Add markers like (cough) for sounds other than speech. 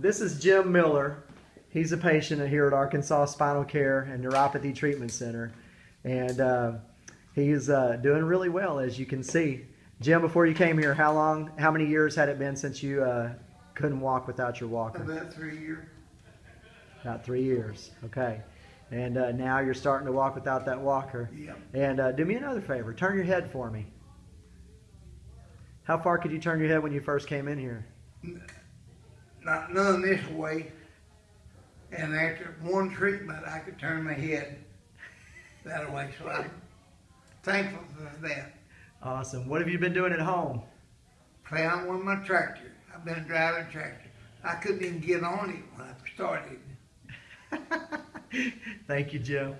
this is Jim Miller. He's a patient here at Arkansas Spinal Care and Neuropathy Treatment Center, and uh, he's uh, doing really well, as you can see. Jim, before you came here, how long, how many years had it been since you uh, couldn't walk without your walker? About three years. About three years. Okay, and uh, now you're starting to walk without that walker. Yep. And uh, do me another favor. Turn your head for me. How far could you turn your head when you first came in here? Not none this way. And after one treatment, I could turn my head that way. So I'm thankful for that. Awesome. What have you been doing at home? Playing with my tractor. I've been driving a tractor. I couldn't even get on it when I started. (laughs) Thank you, Jim.